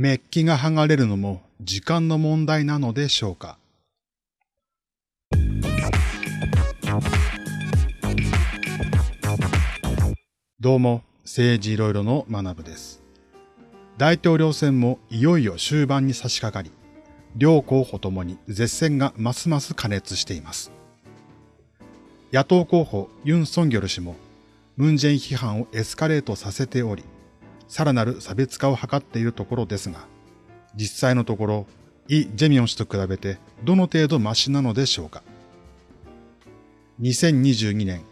メッキが剥がれるのも時間の問題なのでしょうか？どうも、政治いろいろの学部です。大統領選もいよいよ終盤に差し掛かり、両候補ともに絶戦がますます加熱しています。野党候補ユン・ソンギョル氏も、ムンジェイン批判をエスカレートさせており、さらなる差別化を図っているところですが、実際のところ、イ・ジェミョン氏と比べてどの程度マシなのでしょうか？2022年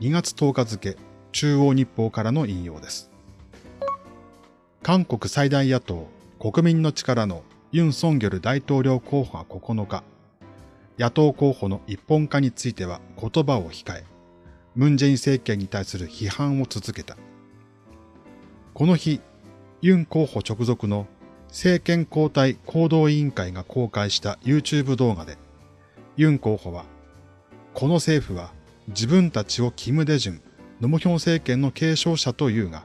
2月10日付中央日報からの引用です。韓国最大野党国民の力のユン・ソンギョル大統領候補が9日、野党候補の一本化については言葉を控え、ムン・ジェイン政権に対する批判を続けた。この日、ユン候補直属の政権交代行動委員会が公開した YouTube 動画で、ユン候補は、この政府は自分たちをキム・デジュン、ノムヒョン政権の継承者というが、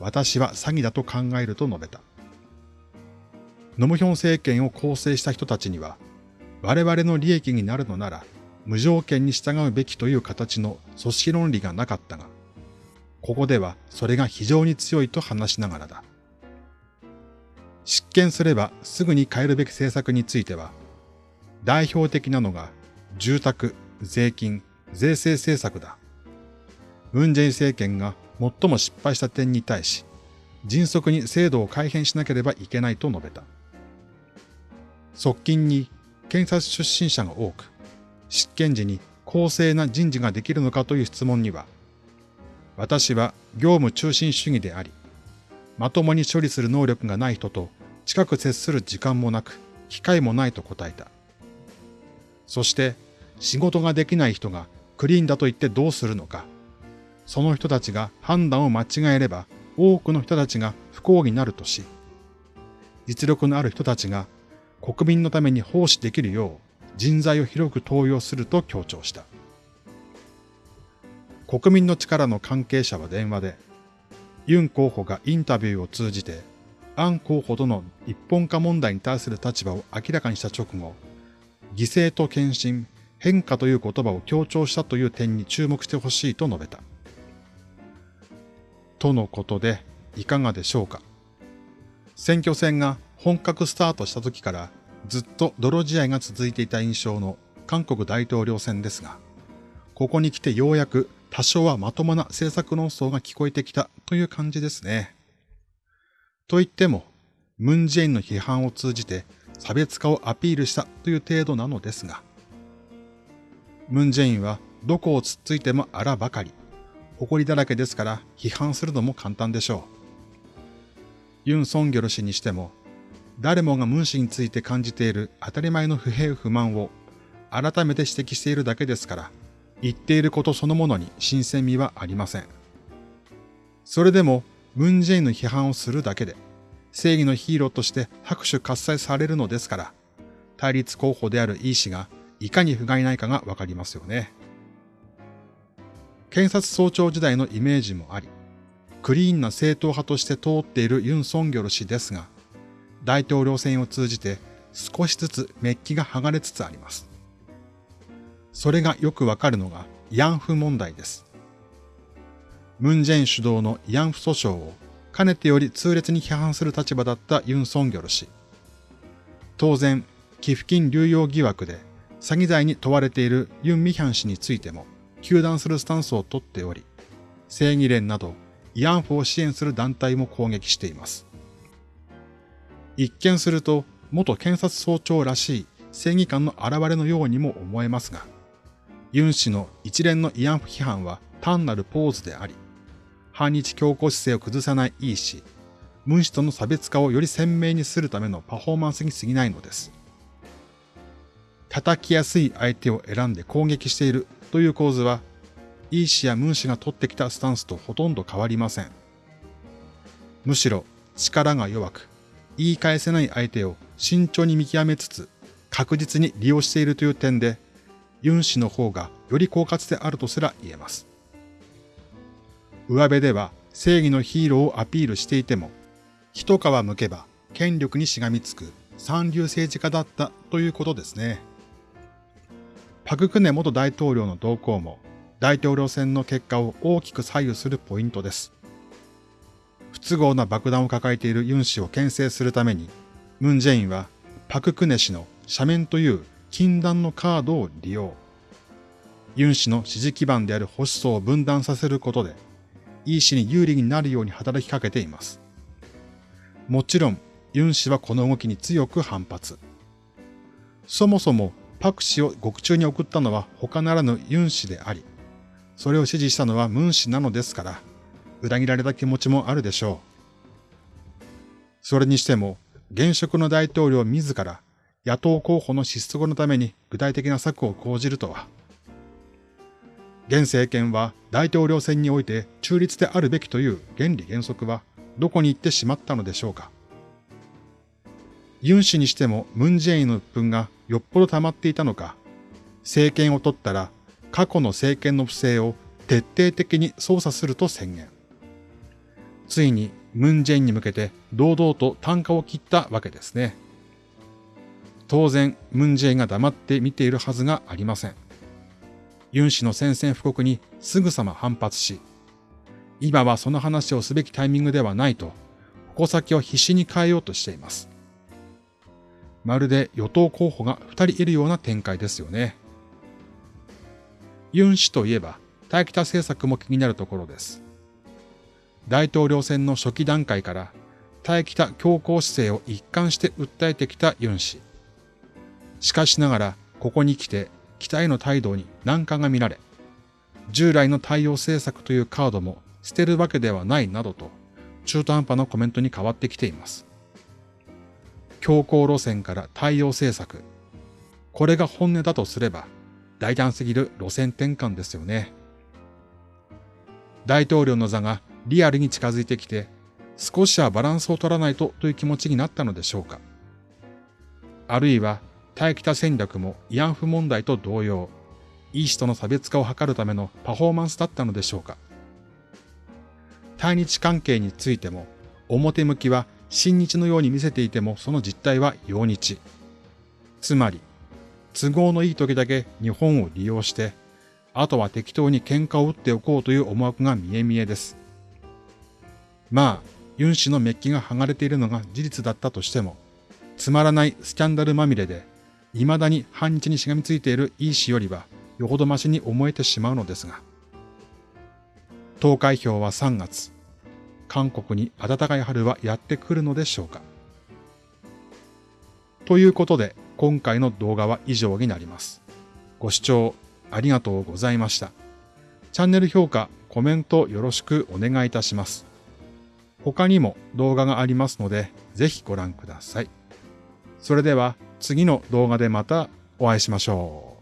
私は詐欺だと考えると述べた。ノムヒョン政権を構成した人たちには、我々の利益になるのなら、無条件に従うべきという形の組織論理がなかったが、ここではそれが非常に強いと話しながらだ。執権すればすぐに変えるべき政策については、代表的なのが住宅、税金、税制政策だ。ムンジェイン政権が最も失敗した点に対し、迅速に制度を改変しなければいけないと述べた。側近に検察出身者が多く、執権時に公正な人事ができるのかという質問には、私は業務中心主義であり、まともに処理する能力がない人と近く接する時間もなく、機会もないと答えた。そして、仕事ができない人がクリーンだと言ってどうするのか。その人たちが判断を間違えれば、多くの人たちが不幸になるとし、実力のある人たちが国民のために奉仕できるよう人材を広く登用すると強調した。国民の力の関係者は電話で、ユン候補がインタビューを通じて、アン候補との一本化問題に対する立場を明らかにした直後、犠牲と献身、変化という言葉を強調したという点に注目してほしいと述べた。とのことで、いかがでしょうか。選挙戦が本格スタートした時からずっと泥試合が続いていた印象の韓国大統領選ですが、ここに来てようやく多少はまともな政策論争が聞こえてきたという感じですね。と言っても、ムンジェインの批判を通じて差別化をアピールしたという程度なのですが、ムンジェインはどこをつっついてもあらばかり、誇りだらけですから批判するのも簡単でしょう。ユン・ソンギョル氏にしても、誰もがムン氏について感じている当たり前の不平不満を改めて指摘しているだけですから、言っていることそのものに新鮮味はありません。それでも、ムンジェインの批判をするだけで、正義のヒーローとして拍手喝采されるのですから、対立候補であるイー氏がいかに不甲斐ないかがわかりますよね。検察総長時代のイメージもあり、クリーンな正統派として通っているユン・ソンギョル氏ですが、大統領選を通じて少しずつメッキが剥がれつつあります。それがよくわかるのが慰安婦問題です。ムンジェイン主導の慰安婦訴訟をかねてより痛烈に批判する立場だったユン・ソンギョル氏。当然、寄付金流用疑惑で詐欺罪に問われているユン・ミヒャン氏についても、糾弾するスタンスをとっており、正義連など慰安婦を支援する団体も攻撃しています。一見すると元検察総長らしい正義感の現れのようにも思えますが、ユン氏の一連の慰安婦批判は単なるポーズであり、反日強硬姿勢を崩さないイー氏、ムン氏との差別化をより鮮明にするためのパフォーマンスに過ぎないのです。叩きやすい相手を選んで攻撃しているという構図は、イー氏やムン氏が取ってきたスタンスとほとんど変わりません。むしろ力が弱く、言い返せない相手を慎重に見極めつつ、確実に利用しているという点で、ユン氏の方がより狡猾であるとすら言えます。上辺では正義のヒーローをアピールしていても、一皮むけば権力にしがみつく三流政治家だったということですね。パククネ元大統領の動向も大統領選の結果を大きく左右するポイントです。不都合な爆弾を抱えているユン氏を牽制するために、ムン・ジェインはパククネ氏の斜面という禁断のカードを利用。ユン氏の支持基盤である保守層を分断させることで、イ氏に有利になるように働きかけています。もちろん、ユン氏はこの動きに強く反発。そもそもパク氏を獄中に送ったのは他ならぬユン氏であり、それを支持したのはムン氏なのですから、裏切られた気持ちもあるでしょう。それにしても、現職の大統領自ら野党候補の失速のために具体的な策を講じるとは。現政権は大統領選において中立であるべきという原理原則はどこに行ってしまったのでしょうか。ユン氏にしてもムンジェインの鬱憤がよっぽど溜まっていたのか、政権を取ったら過去の政権の不正を徹底的に捜査すると宣言。ついにムンジェインに向けて堂々と単価を切ったわけですね。当然、ムンジェインが黙って見ているはずがありません。ユン氏の宣戦布告にすぐさま反発し、今はその話をすべきタイミングではないと、矛先を必死に変えようとしています。まるで与党候補が二人いるような展開ですよね。ユン氏といえば、大北政策も気になるところです。大統領選の初期段階から、大北強硬姿勢を一貫して訴えてきたユン氏。しかしながら、ここに来て、北への態度に難関が見られ、従来の対応政策というカードも捨てるわけではないなどと、中途半端なコメントに変わってきています。強硬路線から対応政策。これが本音だとすれば、大胆すぎる路線転換ですよね。大統領の座がリアルに近づいてきて、少しはバランスを取らないとという気持ちになったのでしょうか。あるいは対北戦略も慰安婦問題と同様、イ氏との差別化を図るためのパフォーマンスだったのでしょうか。対日関係についても、表向きは親日のように見せていてもその実態は洋日。つまり、都合のいい時だけ日本を利用して、あとは適当に喧嘩を打っておこうという思惑が見え見えです。まあ、ユン氏のメッキが剥がれているのが事実だったとしても、つまらないスキャンダルまみれで未だに反日にしがみついているイー氏よりはよほどましに思えてしまうのですが。投開票は3月。韓国に暖かい春はやってくるのでしょうか。ということで、今回の動画は以上になります。ご視聴ありがとうございました。チャンネル評価、コメントよろしくお願いいたします。他にも動画がありますので、ぜひご覧ください。それでは次の動画でまたお会いしましょう。